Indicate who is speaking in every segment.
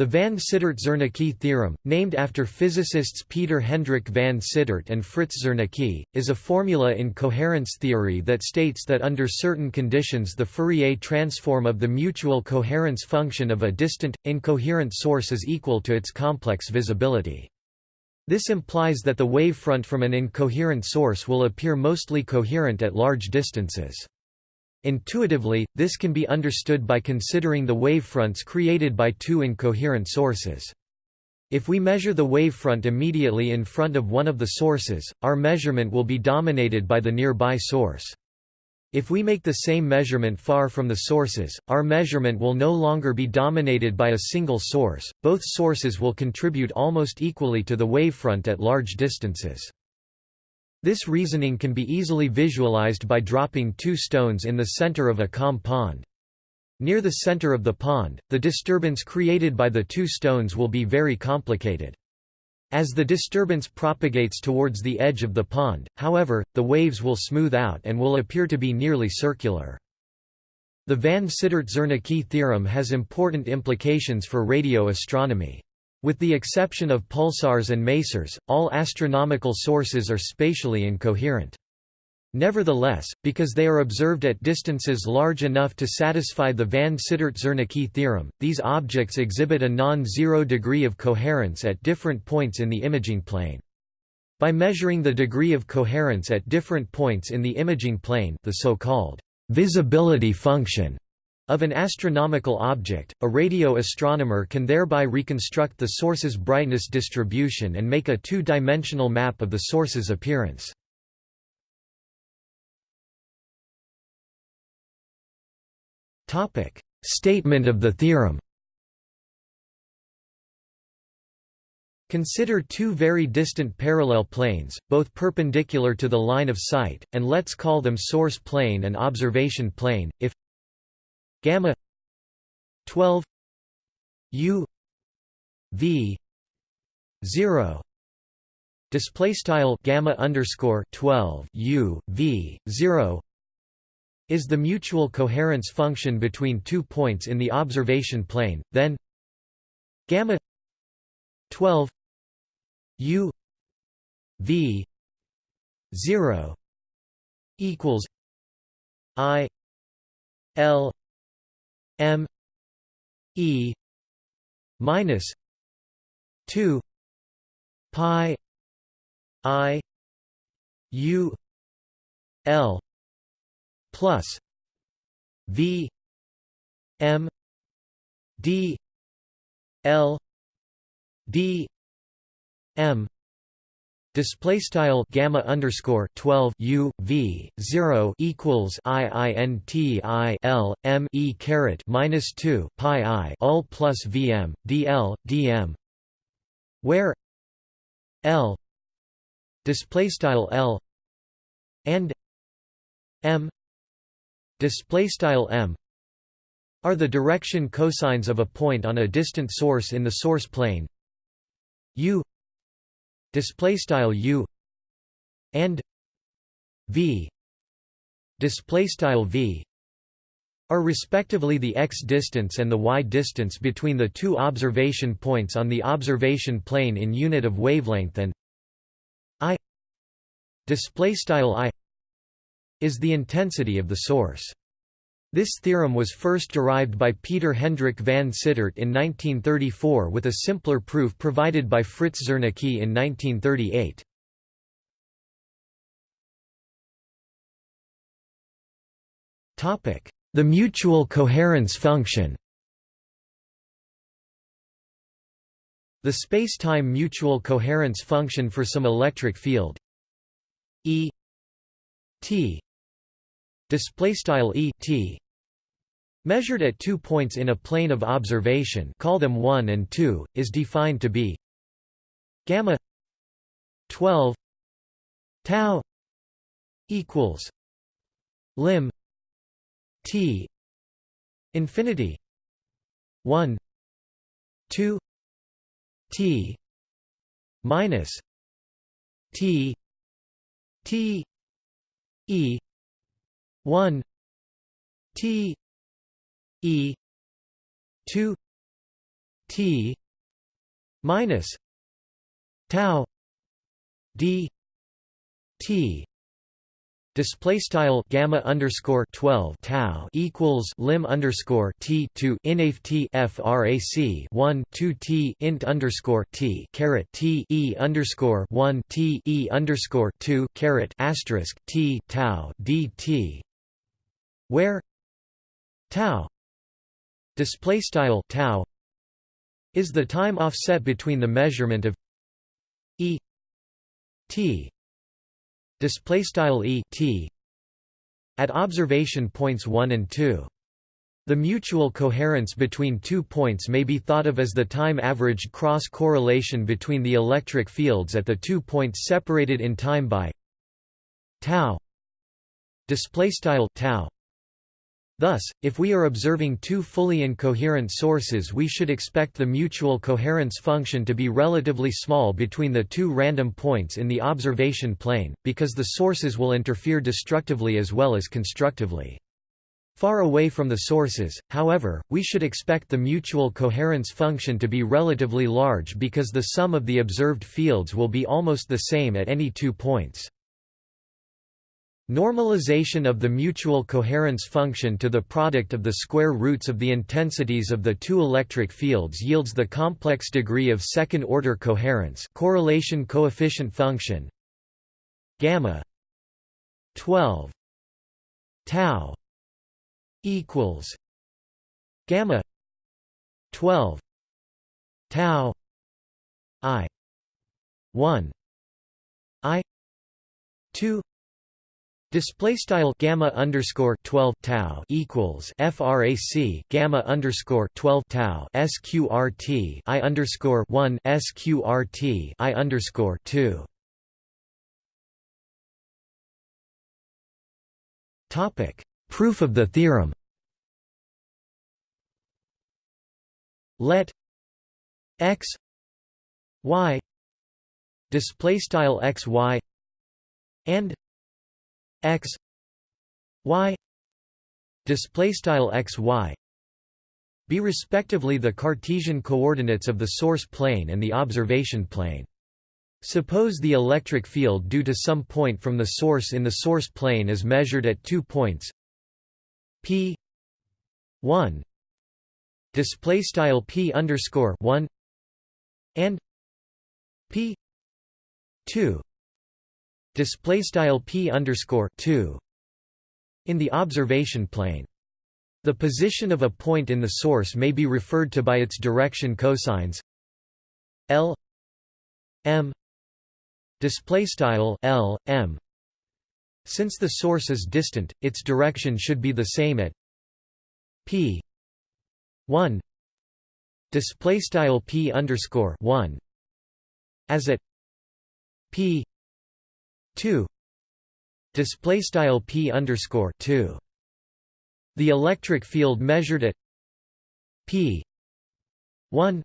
Speaker 1: The van Cittert-Zernike theorem, named after physicists Peter Hendrik van Cittert and Fritz Zernike, is a formula in coherence theory that states that under certain conditions the Fourier transform of the mutual coherence function of a distant, incoherent source is equal to its complex visibility. This implies that the wavefront from an incoherent source will appear mostly coherent at large distances. Intuitively, this can be understood by considering the wavefronts created by two incoherent sources. If we measure the wavefront immediately in front of one of the sources, our measurement will be dominated by the nearby source. If we make the same measurement far from the sources, our measurement will no longer be dominated by a single source. Both sources will contribute almost equally to the wavefront at large distances. This reasoning can be easily visualized by dropping two stones in the center of a calm pond. Near the center of the pond, the disturbance created by the two stones will be very complicated. As the disturbance propagates towards the edge of the pond, however, the waves will smooth out and will appear to be nearly circular. The van Cittert-Zernike theorem has important implications for radio astronomy. With the exception of pulsars and masers, all astronomical sources are spatially incoherent. Nevertheless, because they are observed at distances large enough to satisfy the van Cittert-Zernike theorem, these objects exhibit a non-zero degree of coherence at different points in the imaging plane. By measuring the degree of coherence at different points in the imaging plane the so-called visibility function of an astronomical object, a radio astronomer can thereby reconstruct the source's brightness distribution and make a two-dimensional map of the source's appearance. Statement of the theorem Consider two very distant parallel planes, both perpendicular to the line of sight, and let's call them source plane and observation plane, if gamma 12 u v 0 display style gamma underscore 12 u v 0 is the mutual coherence function between two points in the observation plane then gamma 12 u v 0 equals i l M E minus two pi I U L plus V M D L D M Display style gamma underscore twelve U V zero equals I I N T I L M E caret minus two pi I all plus VM DL DM where L display style L and M display style M are the direction cosines of a point on a distant source in the source plane. U display style u and v display style v are respectively the x distance and the y distance between the two observation points on the observation plane in unit of wavelength and i display style i is the intensity of the source this theorem was first derived by Peter Hendrik van Cittert in 1934 with a simpler proof provided by Fritz Zernike in 1938. The mutual coherence function The space-time mutual coherence function for some electric field E t display style e t measured at two points in a plane of observation call them 1 and 2 is defined to be gamma 12 tau equals lim t infinity 1 2 t minus t t e 1 T E two t minus tau d t Display style gamma underscore twelve tau equals lim underscore t two inaf t frac one two t int underscore t caret t e underscore one t e underscore two caret asterisk t tau dt where tau display style tau is the time offset between the measurement of e t display style e t at observation points 1 and 2 the mutual coherence between two points may be thought of as the time-averaged cross-correlation between the electric fields at the two points separated in time by tau display style tau Thus, if we are observing two fully incoherent sources we should expect the mutual coherence function to be relatively small between the two random points in the observation plane, because the sources will interfere destructively as well as constructively. Far away from the sources, however, we should expect the mutual coherence function to be relatively large because the sum of the observed fields will be almost the same at any two points. Normalization of the mutual coherence function to the product of the square roots of the intensities of the two electric fields yields the complex degree of second-order coherence correlation coefficient function. Gamma 12 tau equals gamma 12 tau i 1 i 2 Display style gamma underscore twelve tau equals frac gamma underscore twelve tau sqrt i underscore one sqrt i underscore two. Topic: Proof of the theorem. Let x y display style x y and x y display style x y be respectively the Cartesian coordinates of the source plane and the observation plane. Suppose the electric field due to some point from the source in the source plane is measured at two points p 1 display style p underscore 1 and p 2 display style p underscore 2 in the observation plane. The position of a point in the source may be referred to by its direction cosines L M display style L M since the source is distant its direction should be the same at P 1 display style P underscore 1 as at P 2 display style p underscore 2 the electric field measured at p 1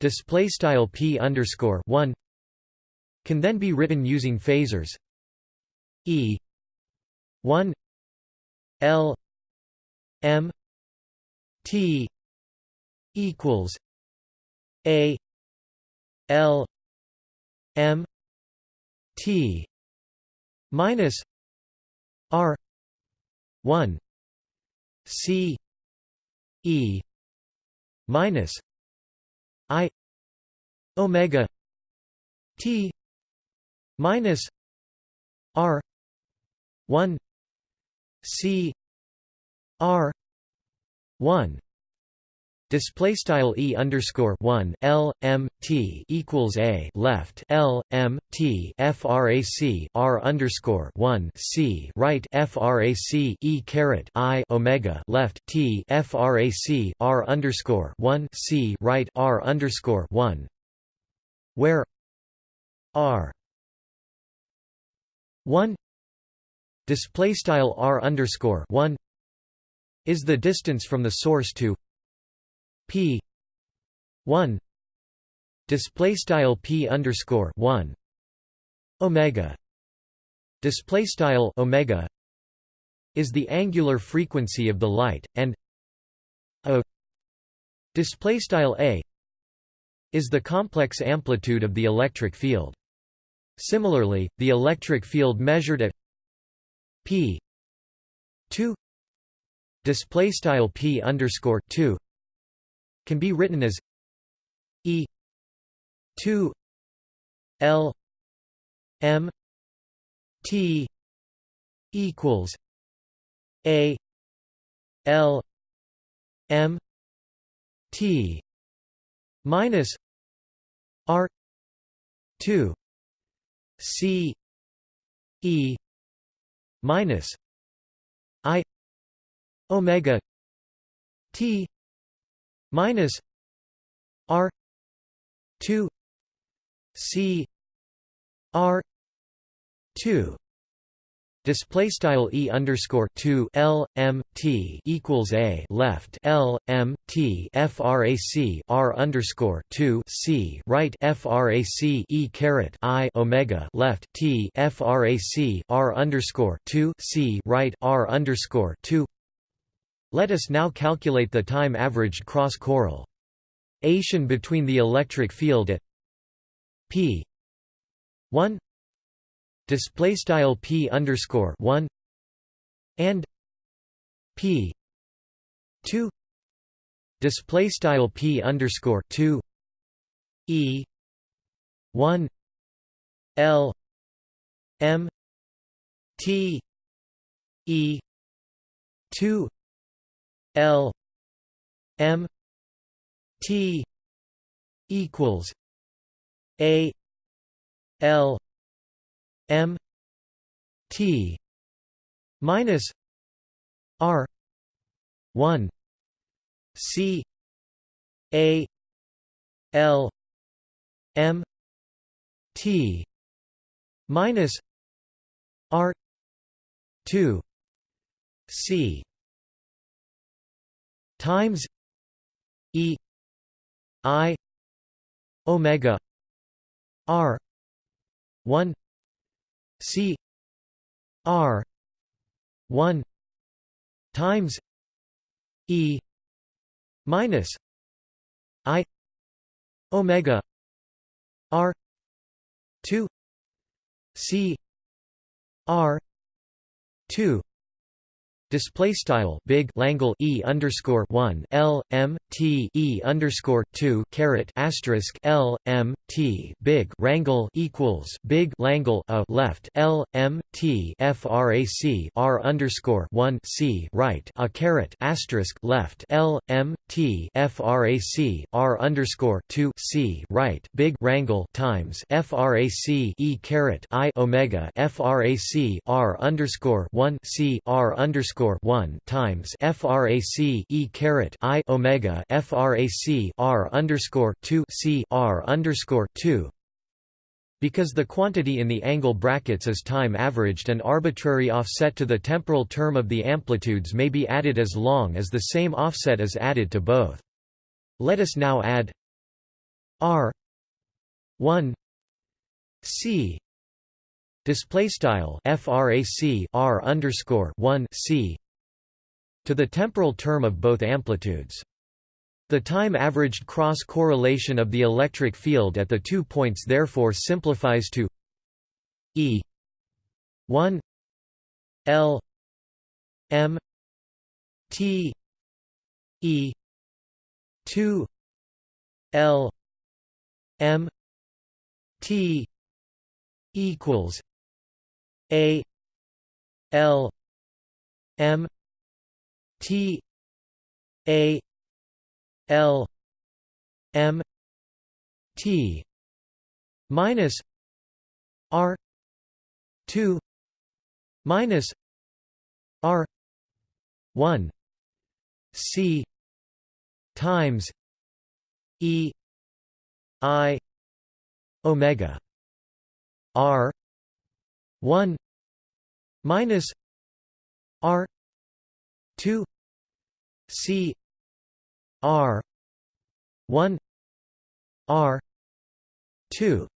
Speaker 1: display style p underscore 1 can then be written using phasors e 1 l m t equals a l m T minus R one C E minus I Omega T minus R one C R one Display style e underscore one L M T equals a left L M T frac R underscore one C right frac e caret I Omega left T frac R underscore one C right R underscore one. Where R one display style R underscore one is the distance from the source to p 1 display style p underscore 1 omega display style omega is the angular frequency of the light and a display style a is the complex amplitude of the electric field. Similarly the electric field measured at p 2 display style p underscore 2 can be written as e 2 l m t equals a l m t minus r 2 c e minus i omega t minus r 2 c r 2 display style e underscore 2 l m t equals a left l m t frac r underscore 2 c right frac e caret i omega left t frac r underscore 2 c right r underscore 2 let us now calculate the time averaged cross correlation between the electric field at p 1 display style p underscore 1 and p 2 display style p underscore 2 e 1 l m t e 2 l m t equals a l M T minus R one C A L M T minus R two C times E I omega R one C R one times E minus I Omega R two C R two Display style big Langle E underscore one L M T E underscore two caret asterisk L M T big Rangle equals big Langle a left L M T FRAC R underscore one C right a caret asterisk left L M T FRAC R underscore two C right big Rangle times FRAC E caret I Omega FRAC R underscore one C R underscore underscore one times frac e caret i omega frac r underscore two c r underscore two because the quantity in the angle brackets is time averaged an arbitrary offset to the temporal term of the amplitudes may be added as long as the same offset is added to both. Let us now add r 1 c display style frac r underscore 1 c to the temporal term of both amplitudes. The time averaged cross correlation of the electric field at the two points therefore simplifies to e 1 l m t e 2 l m t equals a L M T A L M T minus R two minus R one C times E I Omega R one minus R two C R one R two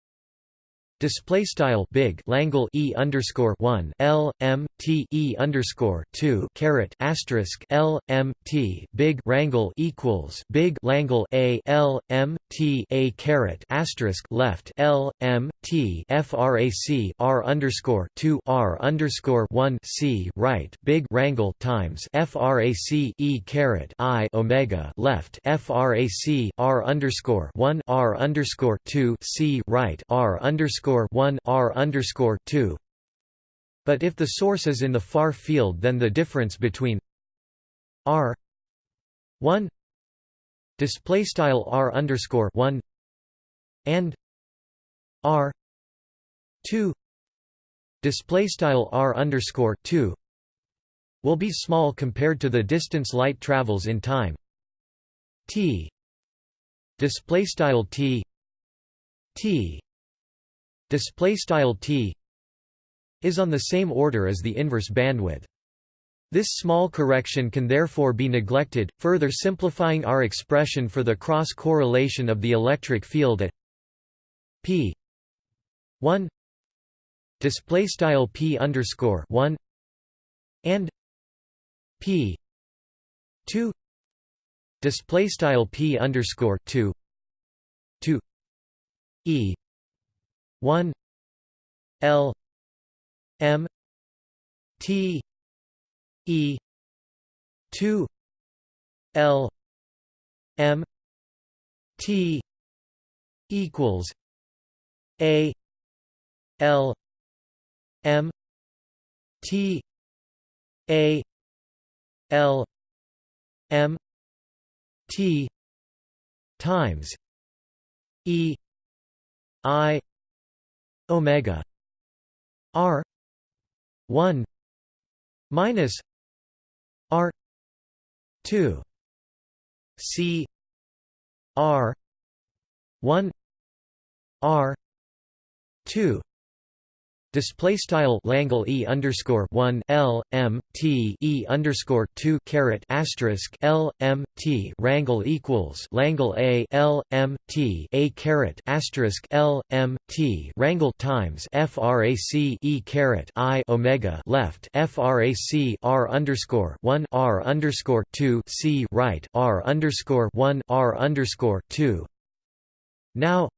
Speaker 1: Display style big Langle e underscore one L M T e underscore two caret asterisk L M T big Rangle equals big Langle a L M T a caret asterisk left L M T frac R underscore two R underscore one C right big Rangle times frac e caret I omega left frac R underscore one R underscore two C right R underscore underscore one R underscore two. But if the source is in the far field, then the difference between R one display style R underscore one and R two display style R underscore two will be small compared to the distance light travels in time t display style t t display style t is on the same order as the inverse bandwidth. This small correction can therefore be neglected, further simplifying our expression for the cross correlation of the electric field at p 1 display style p underscore 1 and p 2 display style p underscore 2 2 e 1 L M T E 2 L M T equals A L M T A L M T times E I omega r 1 minus r 2 c r 1 r 2 Display style Langle e underscore one L M T e underscore two caret asterisk L M T Rangle equals Langle a L M T a caret asterisk L M T Rangle times FRAC e caret I Omega left FRAC R underscore one R underscore two C right R underscore one R underscore two. Now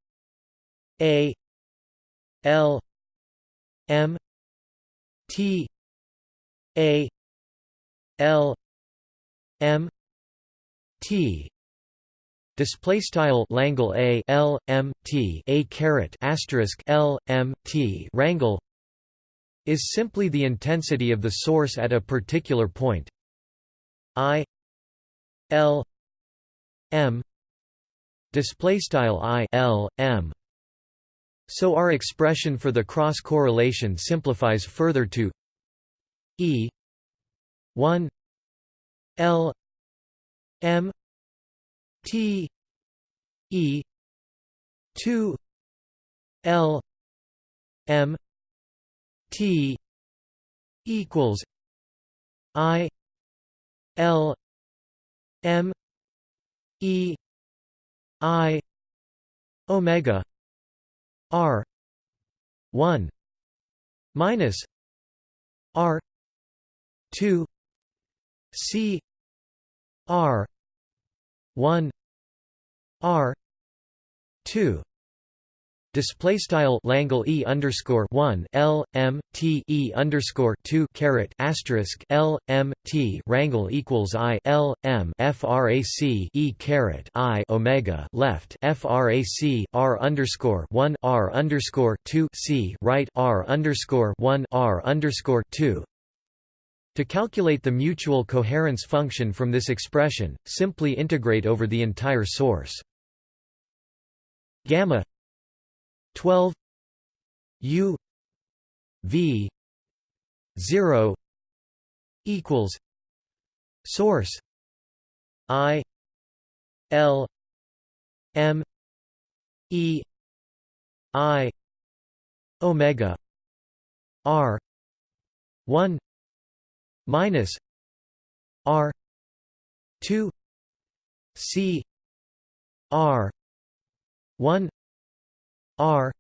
Speaker 1: A L M T A L M T Display style Langle A L M T A caret asterisk L M T Rangle is simply the intensity of the source at a particular point. I L M display style I L M so our expression for the cross correlation simplifies further to E 1 L M T E 2 L M T equals I L M E I omega R one minus R two C R one R two Display style Langle E underscore one L M T E underscore two caret asterisk L M T Rangle equals I L M FRAC E caret I Omega left FRAC R underscore one R underscore two C right R underscore one R underscore two to calculate the mutual coherence function from this expression, simply integrate over the entire source. Gamma 12 U V 0 equals source I L M E I omega R 1 minus R 2 C R 1 R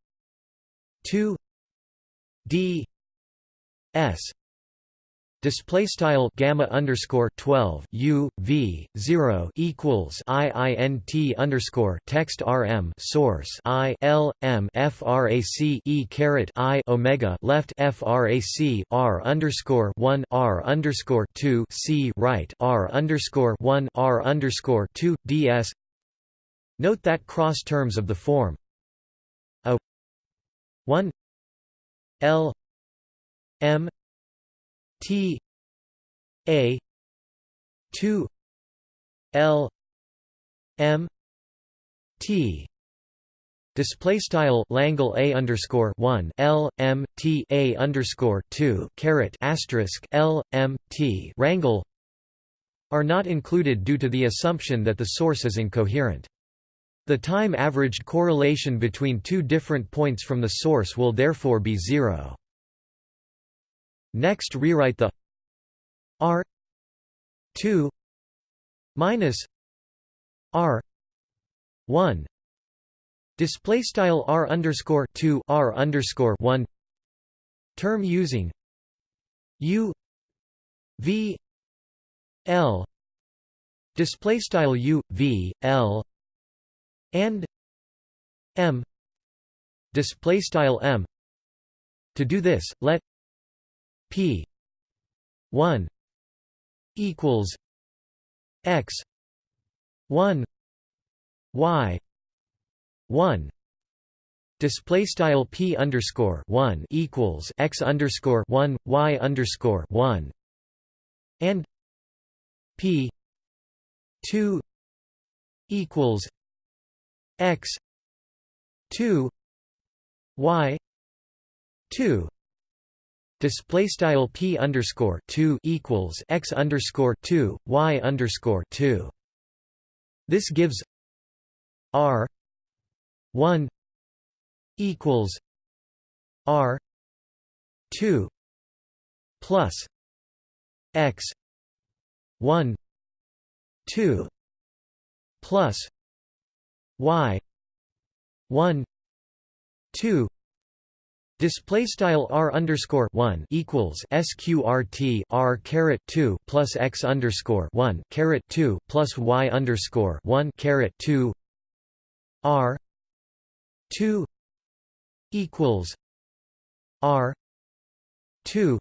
Speaker 1: 2 d s display style gamma underscore 12 u v 0 equals i i n t underscore text rm source i l m frac e caret i omega left frac r underscore 1 r underscore 2 c right r underscore 1 r underscore 2 ds note that cross terms of the form 1 l m T A two L M T Display style Langle A underscore one L M T A underscore two caret asterisk L M T rangle are not included due to the assumption that the source is incoherent. The time-averaged correlation between two different points from the source will therefore be zero. Next rewrite the R 2 minus R 1 display style R underscore 2 R underscore 1 term using U V L. Display style U V L and M display style M. To do this let P one equals X one Y one display style p underscore one equals x underscore one y underscore one and p two equals x two y two display style p underscore 2 equals x underscore 2 y underscore 2 this gives r 1 equals r 2 plus x 1 2 plus y. 1 2 Display style r underscore one equals sqrt r caret two plus x underscore one caret two plus y underscore one caret two r two equals r two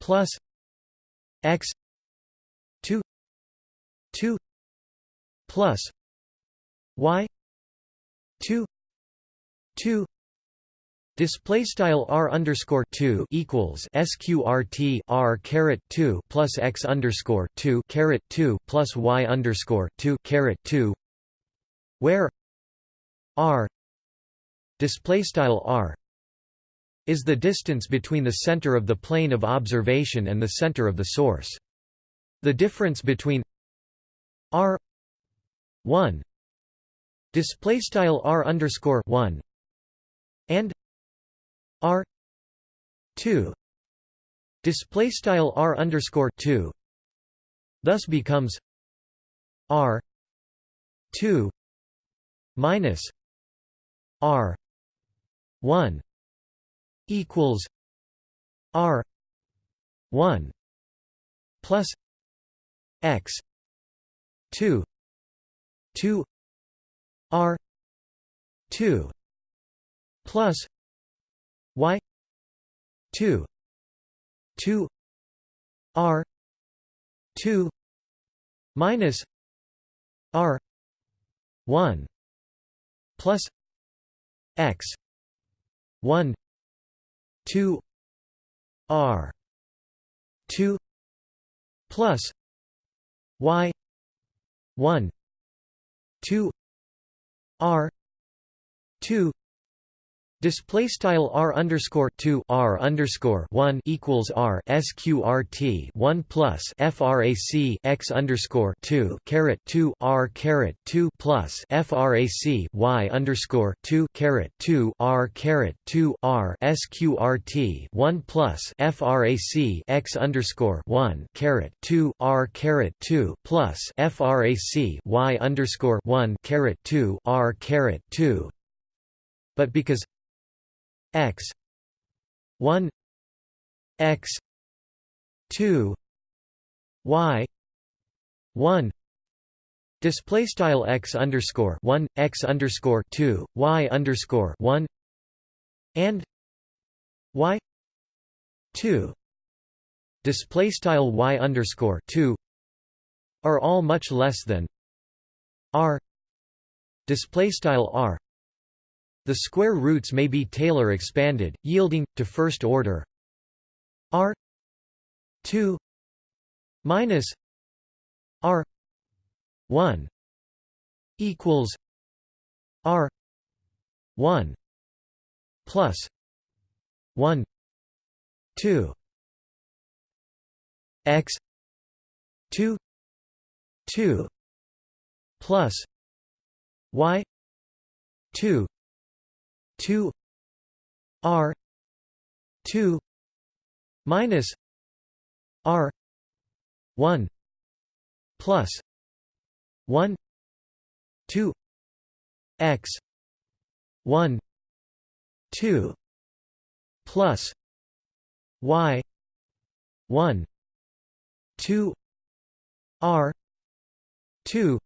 Speaker 1: plus x two two plus y two two Display style r underscore two equals sqrt r caret two plus x underscore two caret two plus y underscore two caret two, where r display style r is the distance between the center of the plane of observation and the center of the source. The difference between r one display style r underscore one and R two display style R underscore two thus becomes R two minus R one equals R one plus X two two R two plus y 2 2 r 2 minus r 1 plus x 1 2 r 2 plus y 1 2 r 2 Display style r underscore two r underscore one equals r sqrt one plus frac x underscore two caret two r caret two plus frac y underscore two caret two r caret two r sqrt one plus frac x underscore one caret two r caret two plus frac y underscore one caret two r caret two. But because x. 1 x. 2 y. 1 display style x underscore 1 x underscore 2 y underscore 1 and y. 2 display style y underscore 2 are all much less than r. Display style r the square roots may be Taylor expanded, yielding, to first order. R 2 minus r 1 equals r 1 plus 1 2 x 2 2 plus y 2 2 r 2 minus r 1 plus 1 2 x 1 2 plus y 1 2 r 2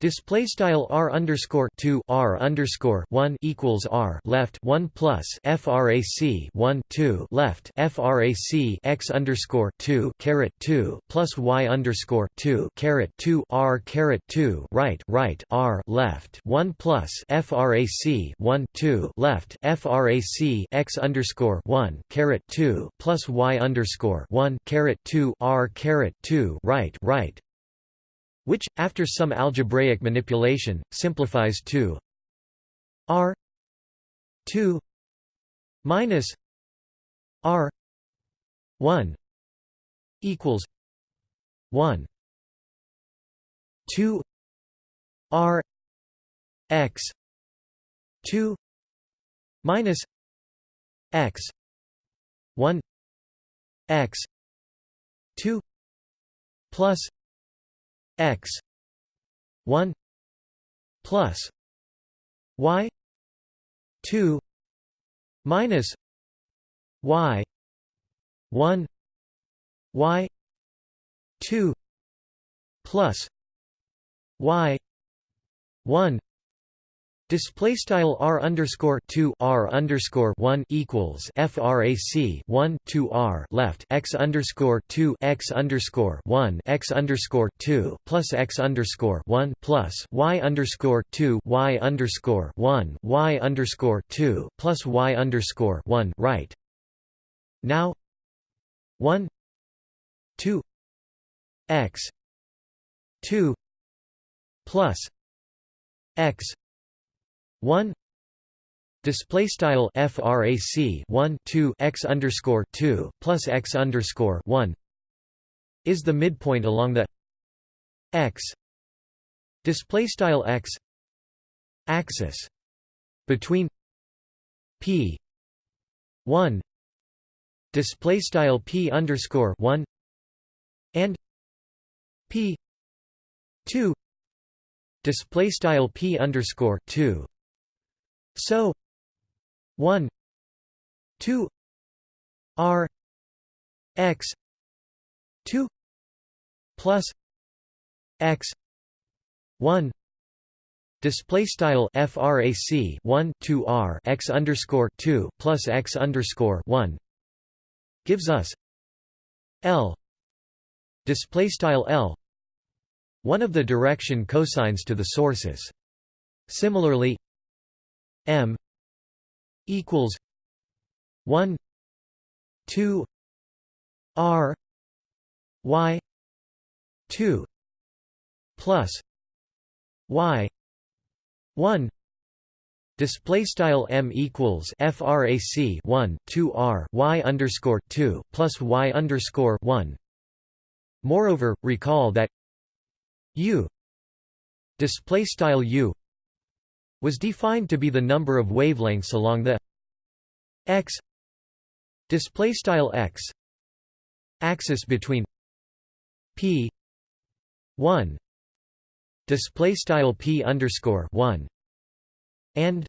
Speaker 1: Display style r underscore two r underscore one equals r left one plus frac one two left frac x underscore two caret two plus y underscore two caret two r caret two right right r left one plus frac one two left frac x underscore one caret two plus y underscore one caret two r caret two right right which, after some algebraic manipulation, simplifies to r 2 minus r 1 equals 1 2 r x 2 minus x 1 x 2 plus x. 1 plus. Y. 2 minus. Y. 1 y. 2 plus. Y. 1 Display style r underscore two r underscore one equals frac one two r left x underscore two x underscore one x underscore two plus x underscore one plus y underscore two y underscore one y underscore two plus y underscore one right. Now one two x two plus x 1 display style frac 1 2 x underscore 2 plus x underscore 1 is the midpoint along the x display style x axis between p 1 display style p underscore 1 and p 2 display style p underscore 2 so 1 2 r x 2 plus x 1 Display style frac 1 2 r x underscore 2 plus x underscore 1 gives us L display style L one of the direction cosines to the sources. Similarly, M equals one two R Y two plus Y one Display style m equals frac 1 2 r y underscore 2 plus y underscore 1. Moreover, recall that u display style u was defined to be the number of wavelengths along the x display style x axis between p 1 display style p underscore 1 and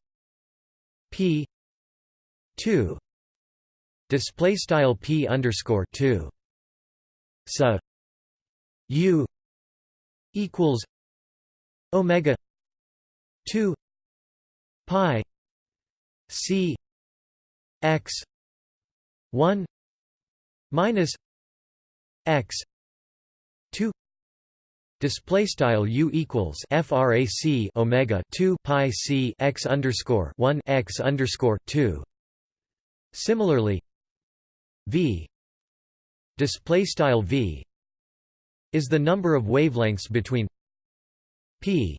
Speaker 1: p 2 display style p underscore 2 so u equals omega 2 pi c x 1 minus x 2 display style u equals frac omega 2 pi c x underscore 1 x underscore 2 similarly v display style v is the number of wavelengths between p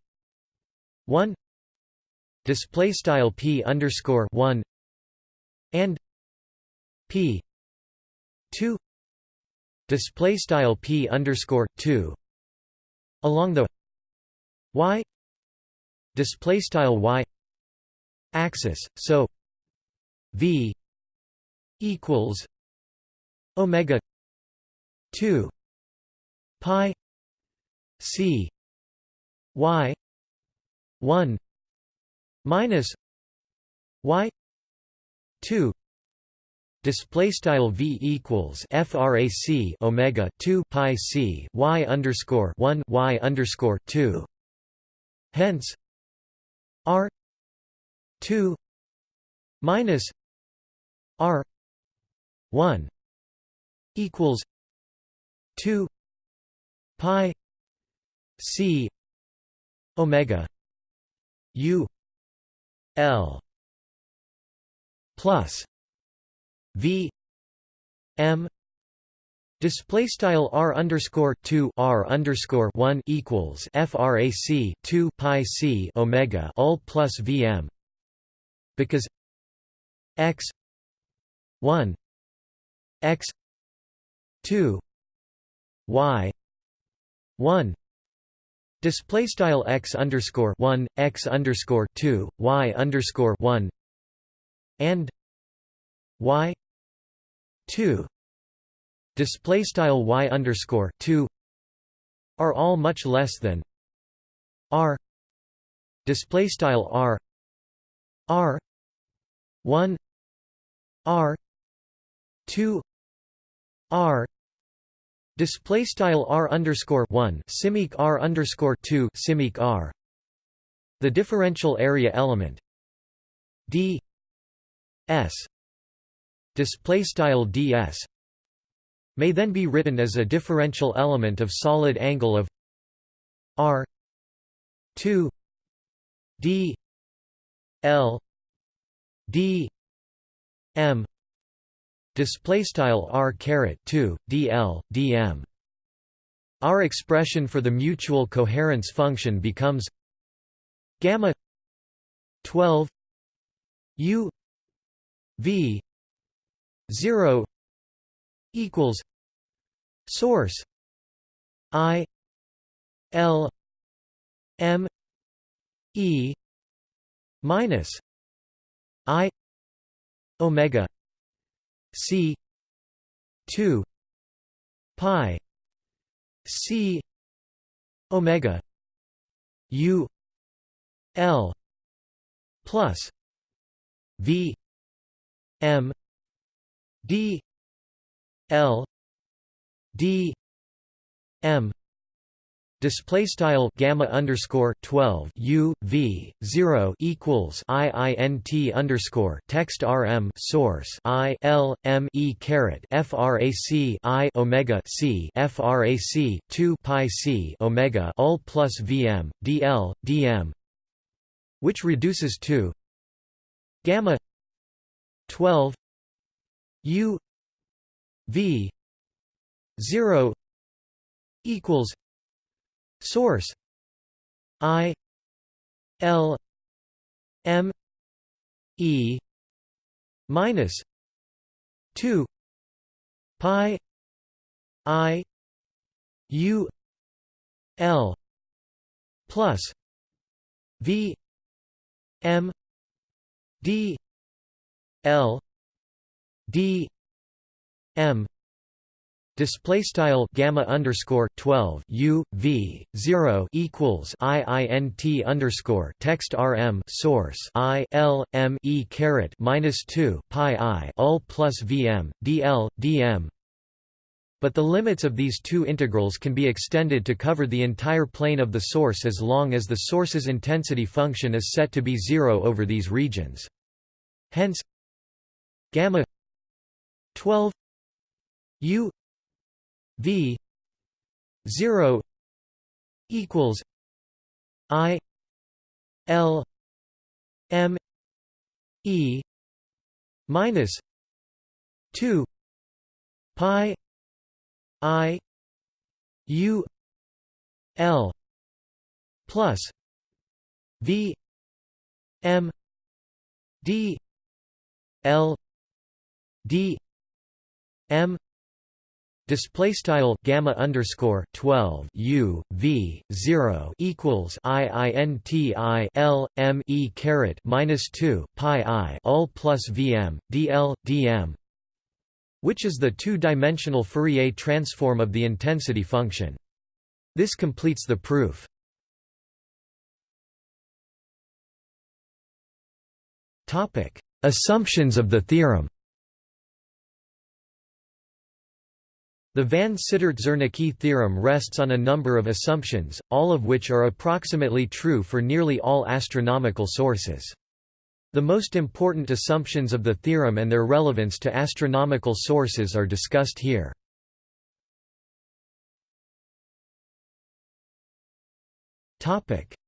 Speaker 1: 1 display style p underscore 1 and p 2 display style p underscore 2 along the y display style y axis. So v equals omega 2 pi c y 1 minus y 2 display style v equals frac omega 2 pi c y underscore 1 y underscore 2 hence r 2 minus r 1 equals 2 pi c omega u l plus v m Display style r underscore two r underscore one equals frac two pi c omega all plus vm because x one x two y one display style x underscore one x underscore two y underscore one and y 2 display style y underscore 2 are all much less than r. Display style r r 1 r 2 r display style r underscore 1 simic r underscore 2 simic r. The differential area element. D. S. Display style ds may then be written as a differential element of solid angle of r 2 d l d m display style r caret 2 dl dm our expression for the mutual coherence function becomes gamma 12 u v 0 equals source i l m e minus i omega c 2 pi c omega u l plus v m d l d m display style gamma underscore 12 u v 0 equals i i n t underscore text rm source i l m e caret frac i omega c frac 2 pi c omega all plus vm dl dm which reduces to gamma 12 U V zero equals source. I. L. M. E. Minus two Pi I U L plus V M D L d m Display style gamma underscore twelve U V zero equals I I N T underscore text RM source I L M E caret minus two pi I all plus VM DL DM but the limits of these two integrals can be extended to cover the entire plane of the source as long as the source's intensity function is set to be zero over these regions. Hence gamma 12 u v 0 equals i l m e minus 2 pi i u l plus v m d l d m display style gamma underscore 12 u v 0 equals i i n t i l m e caret minus 2 pi i all plus vm dl dm which is the two-dimensional Fourier transform of the intensity function. This completes the proof. Topic: Assumptions of the theorem The van Cittert-Zernike theorem rests on a number of assumptions, all of which are approximately true for nearly all astronomical sources. The most important assumptions of the theorem and their relevance to astronomical sources are discussed here.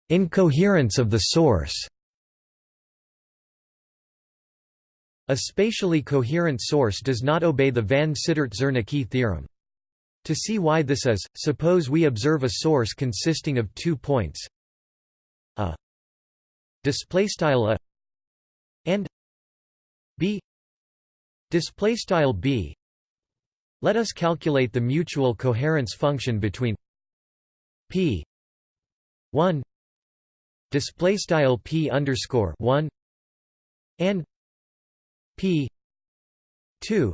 Speaker 1: Incoherence of the source A spatially coherent source does not obey the van Cittert-Zernike theorem. To see why this is, suppose we observe a source consisting of two points. A display style a and b. Display style b. Let us calculate the mutual coherence function between p 1 display style p underscore 1 and p 2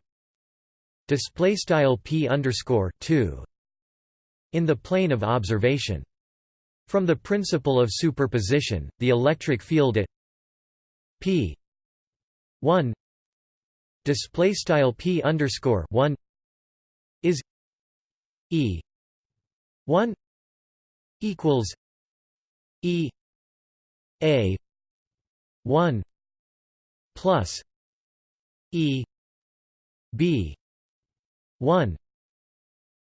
Speaker 1: display style p underscore 2 in the plane of observation. From the principle of superposition the electric field at p 1 display style p underscore 1 is e 1 equals e a 1 plus e b 1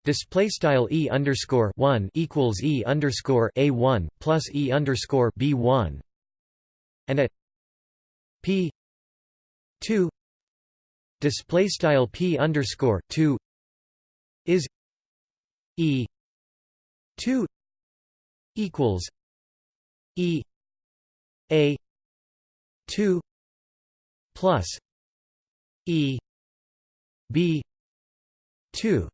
Speaker 1: display style e underscore 1 equals e underscore a 1 plus e underscore b 1 and at p 2 display style p underscore 2 is e 2 equals e a 2 plus e b 2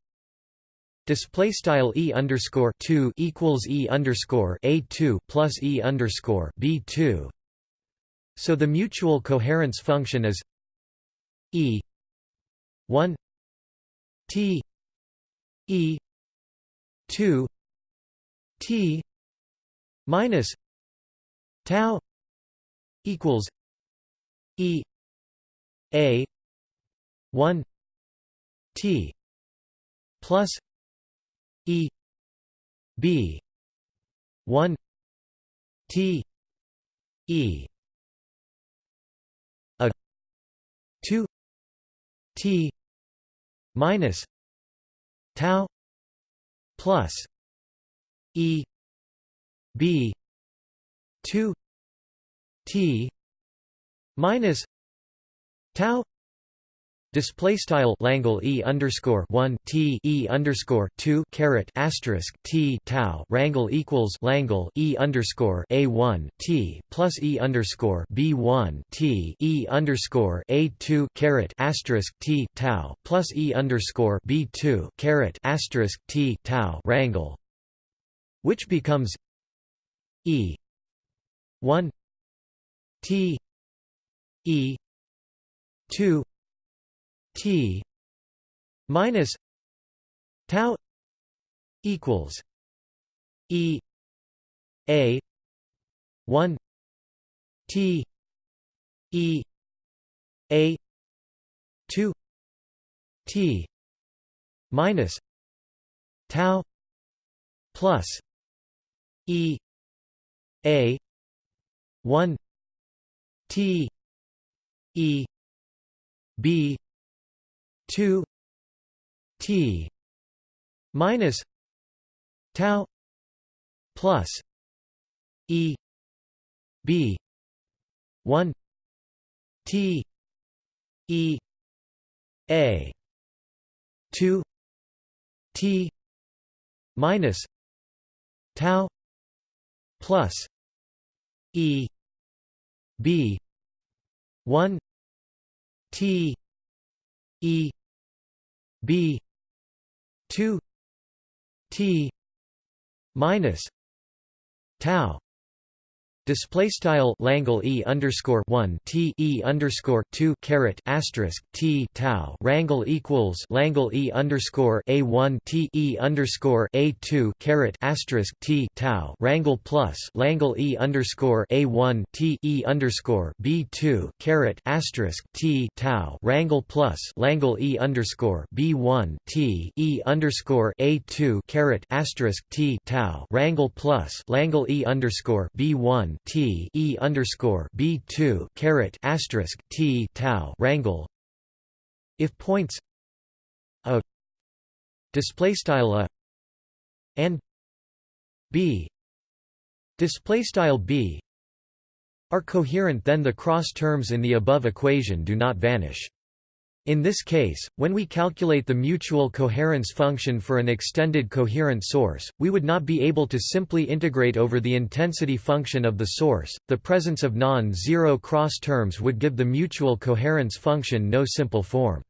Speaker 1: Display style e underscore two equals e underscore a two plus e underscore b two. So the mutual coherence function is E 1 T E 2 T minus tau equals E A 1 T plus E B 1 T E a 2 t minus tau plus e b 2 t minus tau Display style Langle E underscore one T E underscore two caret asterisk T tau Rangle equals Langle E underscore A one T plus E underscore B one T E underscore A two caret asterisk T tau plus E underscore B two caret asterisk T tau Rangle which becomes E one T E two T minus tau equals e a 1 t e a 2 t minus tau plus e a 1 t e b 2 t minus tau plus e b 1 t e a 2 t minus tau plus e b 1 t e b 2 t minus tau Display style Langle E underscore one T E underscore two caret asterisk T tau. Rangle equals Langle E underscore A one T E underscore A two caret asterisk T tau. Rangle plus Langle E underscore A one T E underscore B two caret asterisk T tau. Rangle plus Langle E underscore B one T E underscore A two caret asterisk T tau. Rangle plus Langle E underscore B one T E underscore B two caret asterisk T tau rangle if points a display style a and b display style b are coherent then the cross terms in the above equation do not vanish in this case, when we calculate the mutual coherence function for an extended coherent source, we would not be able to simply integrate over the intensity function of the source. The presence of non-zero cross terms would give the mutual coherence function no simple form.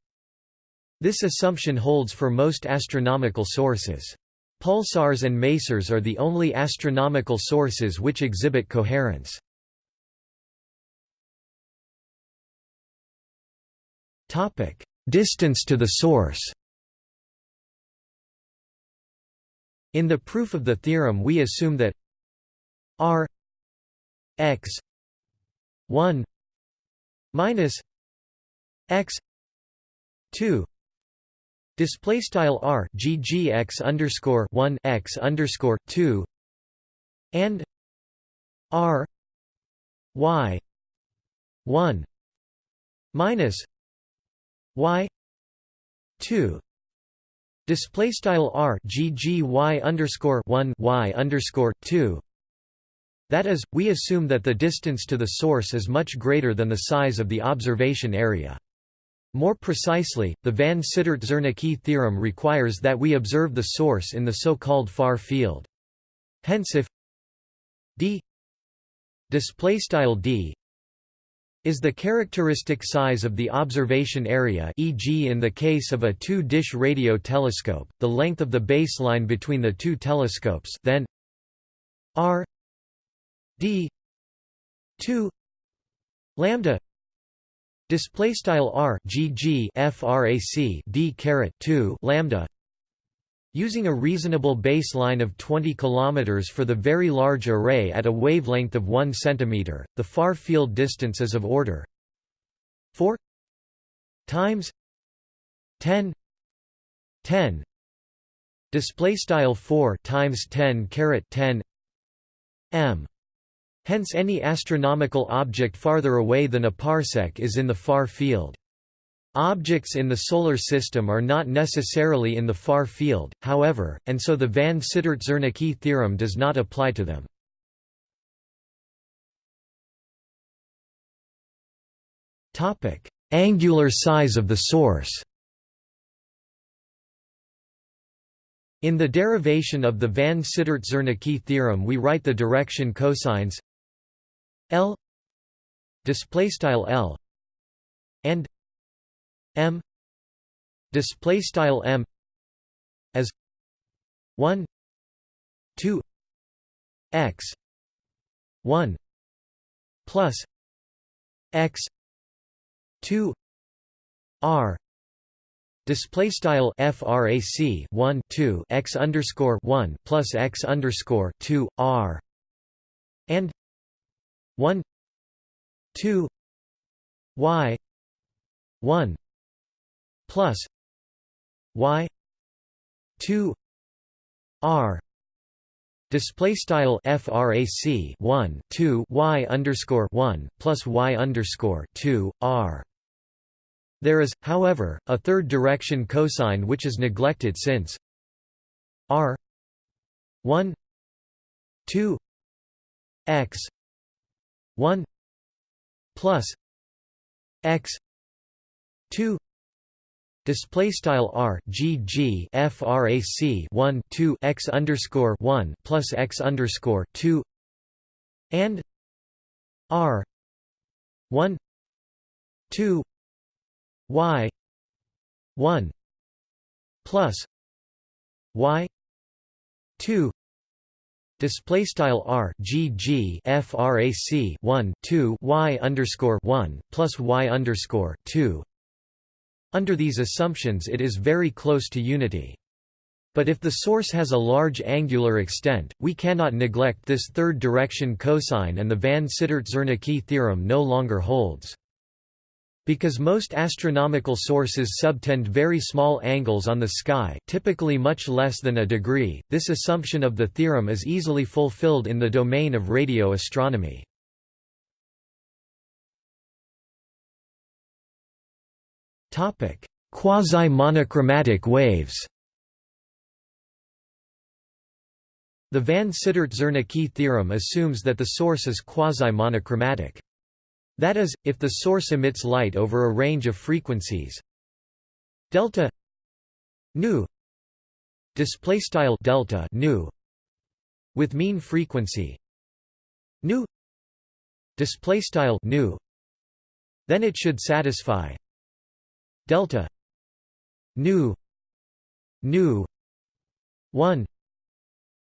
Speaker 1: This assumption holds for most astronomical sources. Pulsars and masers are the only astronomical sources which exhibit coherence. Topic distance to the source. In the proof of the theorem we assume that r x 1 minus x 2 display style r underscore 1 x underscore 2 and r y 1 minus y 2 display style r g g y underscore 1 y underscore 2 that is, we assume that the distance to the source is much greater than the size of the observation area. More precisely, the van Cittert-Zernike theorem requires that we observe the source in the so-called far field. Hence if d display style d is the characteristic size of the observation area e.g. in the case of a two-dish radio telescope, the length of the baseline between the two telescopes then r d 2 lambda display style r g g frac d caret 2 lambda Using a reasonable baseline of 20 km for the Very Large Array at a wavelength of 1 cm, the far field distance is of order. 4 times 10 10 display style 4 times 10 caret 10 m. Hence any astronomical object farther away than a parsec is in the far field Objects in the Solar System are not necessarily in the far field, however, and so the van Cittert-Zernike theorem does not apply to them. Angular size of the source In the derivation of the van Cittert-Zernike theorem we write the direction cosines L L and m display style m as 1 2 x 1 plus x 2 r Display style frac 1 2 x underscore 1 plus x underscore 2 r and 1 2 y 1 plus y 2 r display style frac 1 2 y underscore 1 plus y underscore 2 r. There is, however, a third direction cosine which is neglected since r 1 2 x 1 plus x 2 display style r g g frac 1 2 x underscore 1 plus x underscore 2 and r 1 2 y 1 plus y 2 display style r g g frac 1 2 y underscore 1 plus y underscore 2 under these assumptions it is very close to unity but if the source has a large angular extent, we cannot neglect this third direction cosine and the van Cittert-Zernike theorem no longer holds. Because most astronomical sources subtend very small angles on the sky typically much less than a degree, this assumption of the theorem is easily fulfilled in the domain of radio astronomy. Quasi-monochromatic waves The van Cittert-Zernike theorem assumes that the source is quasi-monochromatic. That is, if the source emits light over a range of frequencies. Delta nu display style delta nu with mean frequency. Nu display style nu. Then it should satisfy delta. Nu. Nu. 1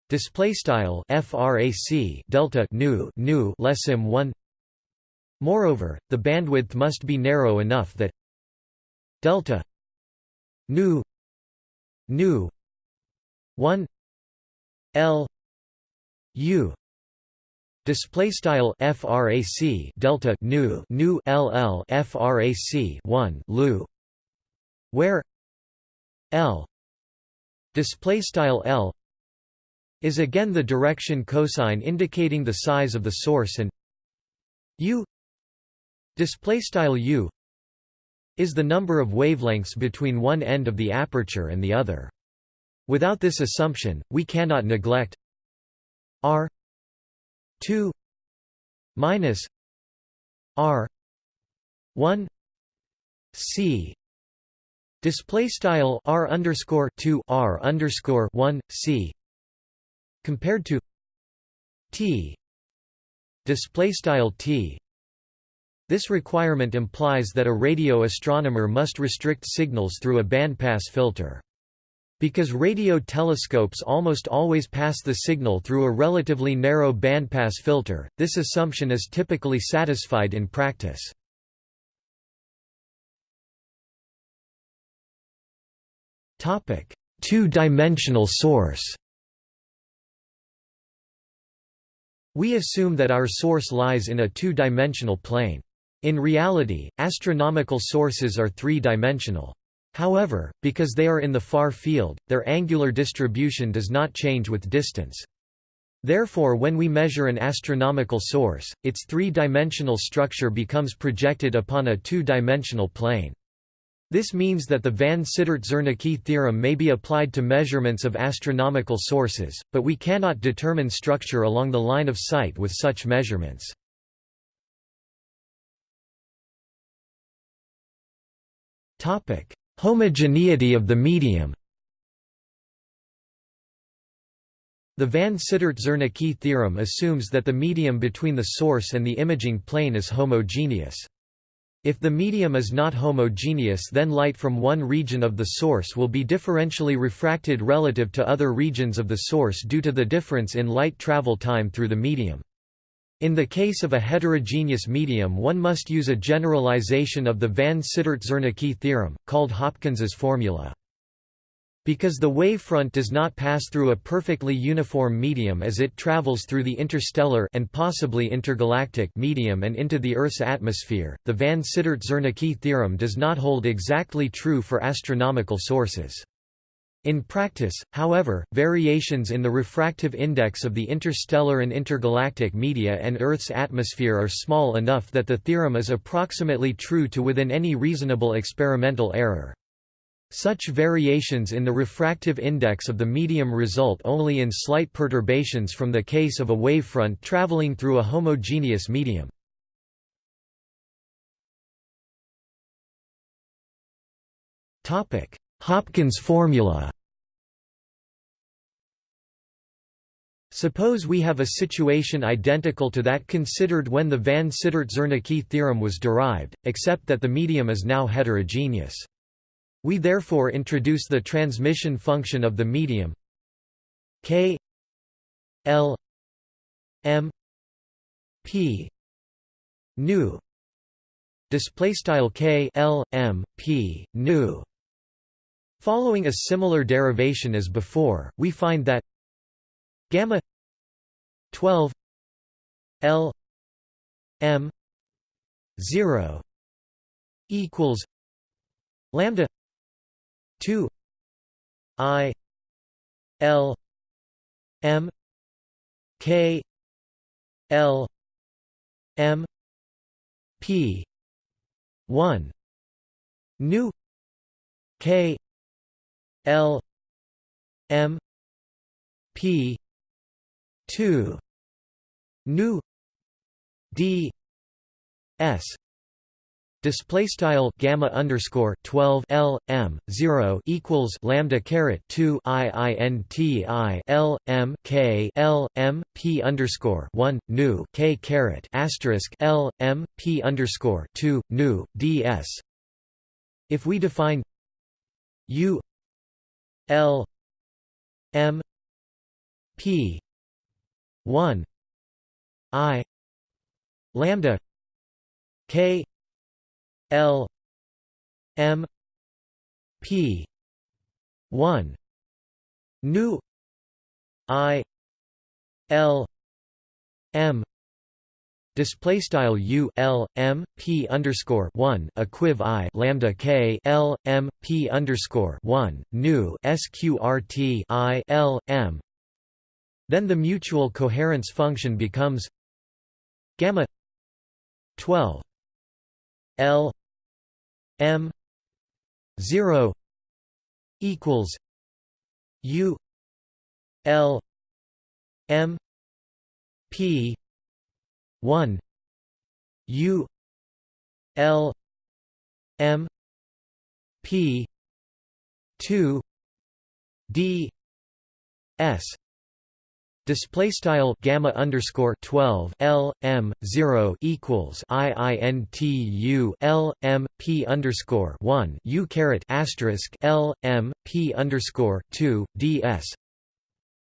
Speaker 1: display style frac delta nu nu less im 1 Moreover, the bandwidth must be narrow enough that delta. Nu. Nu. 1 l. U. Display style frac delta nu nu ll frac 1 lu where l display style l is again the direction cosine indicating the size of the source and u display style u is the number of wavelengths between one end of the aperture and the other. Without this assumption, we cannot neglect r 2 minus r 1 c display style r underscore 2 r underscore 1 c compared to t display style t this requirement implies that a radio astronomer must restrict signals through a bandpass filter. Because radio telescopes almost always pass the signal through a relatively narrow bandpass filter, this assumption is typically satisfied in practice. Two-dimensional source We assume that our source lies in a two-dimensional plane. In reality, astronomical sources are three-dimensional. However, because they are in the far field, their angular distribution does not change with distance. Therefore when we measure an astronomical source, its three-dimensional structure becomes projected upon a two-dimensional plane. This means that the van Cittert-Zernike theorem may be applied to measurements of astronomical sources, but we cannot determine structure along the line of sight with such measurements. Homogeneity of the medium. The van Cittert-Zernike theorem assumes that the medium between the source and the imaging plane is homogeneous. If the medium is not homogeneous then light from one region of the source will be differentially refracted relative to other regions of the source due to the difference in light travel time through the medium. In the case of a heterogeneous medium one must use a generalization of the van Cittert-Zernike theorem, called Hopkins's formula. Because the wavefront does not pass through a perfectly uniform medium as it travels through the interstellar and possibly intergalactic medium and into the Earth's atmosphere, the van Cittert-Zernike theorem does not hold exactly true for astronomical sources. In practice, however, variations in the refractive index of the interstellar and intergalactic media and Earth's atmosphere are small enough that the theorem is approximately true to within any reasonable experimental error. Such variations in the refractive index of the medium result only in slight perturbations from the case of a wavefront traveling through a homogeneous medium. Hopkins formula Suppose we have a situation identical to that considered when the van Cittert-Zernike theorem was derived, except that the medium is now heterogeneous. We therefore introduce the transmission function of the medium k l m p nu. Display style k l m p nu. Following a similar derivation as before we find that gamma 12 L M 0 equals lambda 2 I L M K L M P 1 nu K L M P 2 nu d s Display style gamma underscore twelve L M zero equals lambda caret two I I N T I L M K L M P underscore one nu K caret asterisk L M P underscore two nu D S. If we define U L M P 1 i lambda k l m p 1 nu i l m. Display style u l m p underscore one equiv i lambda k l m p underscore one nu sqrt i l m. Then the mutual coherence function becomes gamma 12 L M 0 equals U L M P 1 U L M P 2 D S Display style gamma underscore twelve L M zero equals I I N T U L M P underscore one U caret asterisk L M P underscore two D S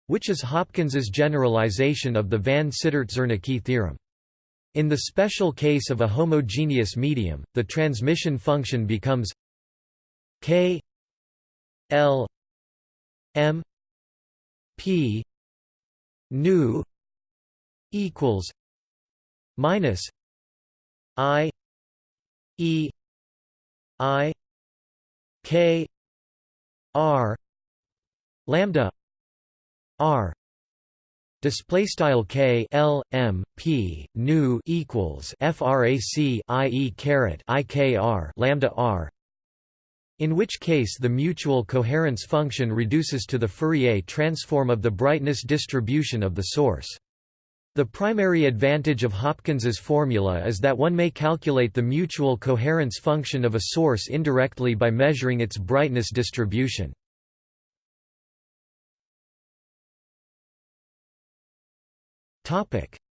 Speaker 1: which is Hopkins's generalization of the van Cittert-Zernike theorem. In the special case of a homogeneous medium, the transmission function becomes k l m p nu equals minus i e i k r lambda r display style k l m p nu equals frac i e caret i k r lambda r in which case the mutual coherence function reduces to the Fourier transform of the brightness distribution of the source. The primary advantage of Hopkins's formula is that one may calculate the mutual coherence function of a source indirectly by measuring its brightness distribution.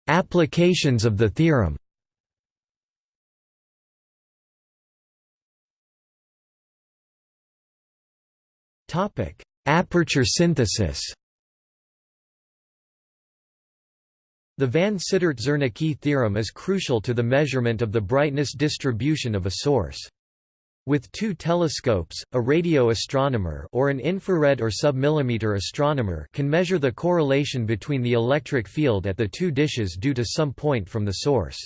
Speaker 1: Applications of the theorem Aperture synthesis The van Cittert-Zernike theorem is crucial to the measurement of the brightness distribution of a source. With two telescopes, a radio astronomer or an infrared or submillimeter astronomer can measure the correlation between the electric field at the two dishes due to some point from the source.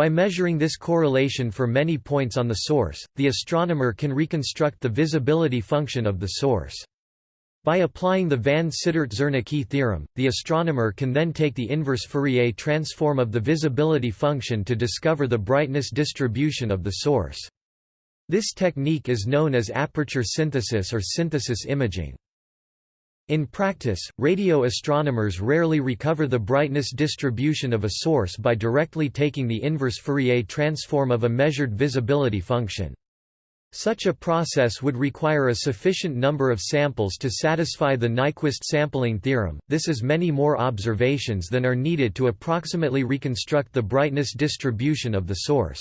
Speaker 1: By measuring this correlation for many points on the source, the astronomer can reconstruct the visibility function of the source. By applying the van Cittert-Zernike theorem, the astronomer can then take the inverse Fourier transform of the visibility function to discover the brightness distribution of the source. This technique is known as aperture synthesis or synthesis imaging. In practice, radio astronomers rarely recover the brightness distribution of a source by directly taking the inverse Fourier transform of a measured visibility function. Such a process would require a sufficient number of samples to satisfy the Nyquist sampling theorem, this is many more observations than are needed to approximately reconstruct the brightness distribution of the source.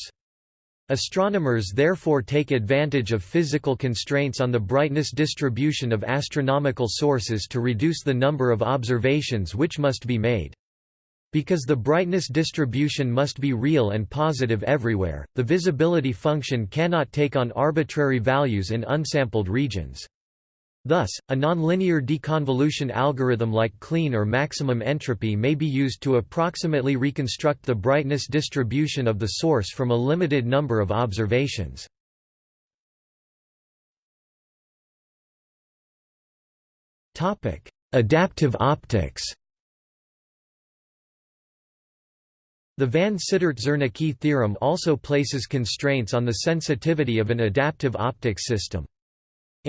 Speaker 1: Astronomers therefore take advantage of physical constraints on the brightness distribution of astronomical sources to reduce the number of observations which must be made. Because the brightness distribution must be real and positive everywhere, the visibility function cannot take on arbitrary values in unsampled regions. Thus, a nonlinear deconvolution algorithm like clean or maximum entropy may be used to approximately reconstruct the brightness distribution of the source from a limited number of observations. Adaptive optics The van Cittert-Zernike theorem also places constraints on the sensitivity of an adaptive optics system.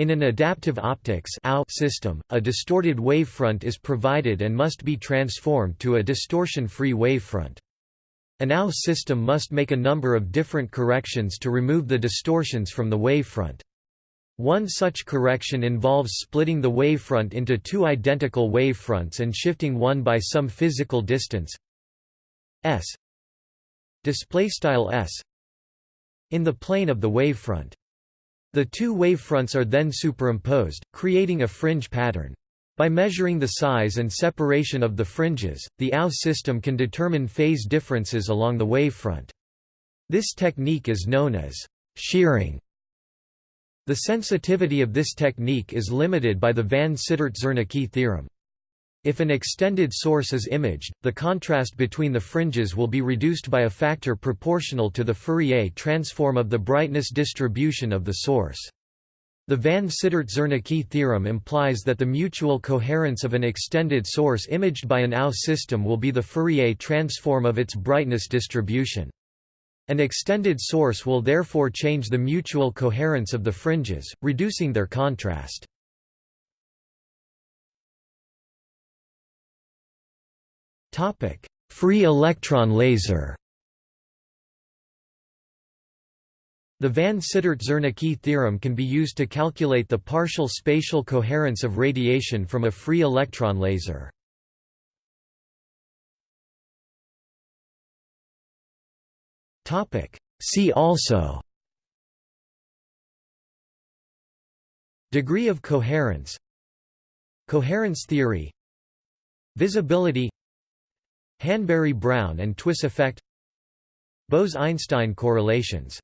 Speaker 1: In an adaptive optics system, a distorted wavefront is provided and must be transformed to a distortion-free wavefront. An AO system must make a number of different corrections to remove the distortions from the wavefront. One such correction involves splitting the wavefront into two identical wavefronts and shifting one by some physical distance s in the plane of the wavefront. The two wavefronts are then superimposed, creating a fringe pattern. By measuring the size and separation of the fringes, the AO system can determine phase differences along the wavefront. This technique is known as shearing. The sensitivity of this technique is limited by the van Cittert-Zernike theorem. If an extended source is imaged, the contrast between the fringes will be reduced by a factor proportional to the Fourier transform of the brightness distribution of the source. The van Cittert-Zernike theorem implies that the mutual coherence of an extended source imaged by an AO system will be the Fourier transform of its brightness distribution. An extended source will therefore change the mutual coherence of the fringes, reducing their contrast. Topic: Free electron laser. The van Cittert-Zernike theorem can be used to calculate the partial spatial coherence of radiation from a free electron laser. See also Degree of coherence Coherence theory Visibility Hanbury-Brown and Twiss effect. Bose–Einstein correlations